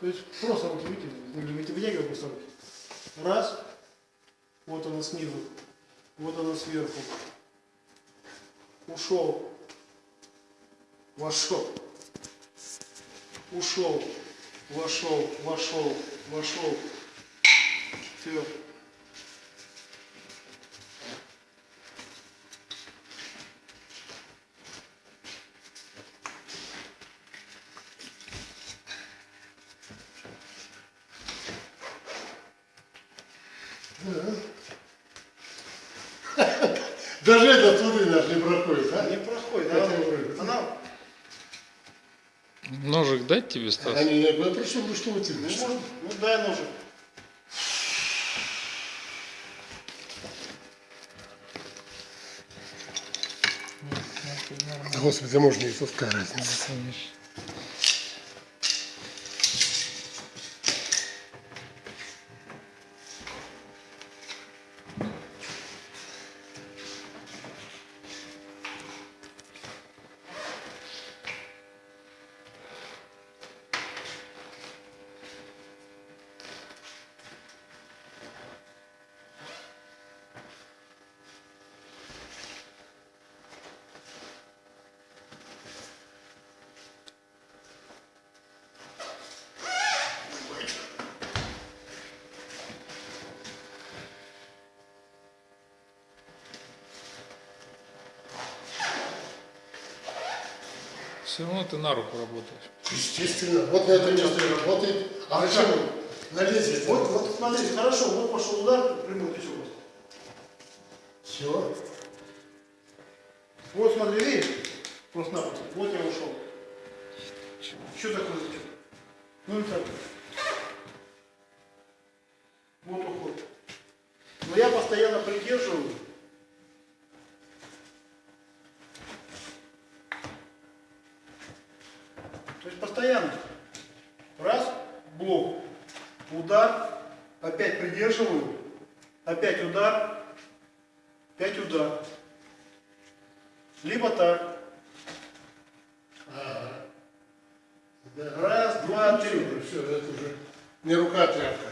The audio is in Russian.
То есть просто руки вытягивай, вытягивай просто руки. Раз. Вот она снизу. Вот она сверху. Ушел. Вошел. Ушел. Вошел. Вошел. Вошел. Все. Даже этот смотри, наш не проходит, а? Не проходит. Я Она, говорю. она Ножик дать тебе, Стас? Они, я говорю, причем вы что вы ну, тянешь? может, ну дай ножик. Господи, можно и тут Все равно ты на руку работаешь. Естественно. Вот на этом месте работает. А почему? На лезвие. Вот, вот смотрите, хорошо, вот пошел удар, прямой ты все Все. Вот смотри, видишь? Просто-напросто. Вот я ушел. Что такое зачем? Ну и так. Вот уход. Но я постоянно придерживаю. Постоянно. Раз, блок, удар, опять придерживаю, опять удар, опять удар. Либо так. Раз, два, три. Все, это уже не рука, тряпка.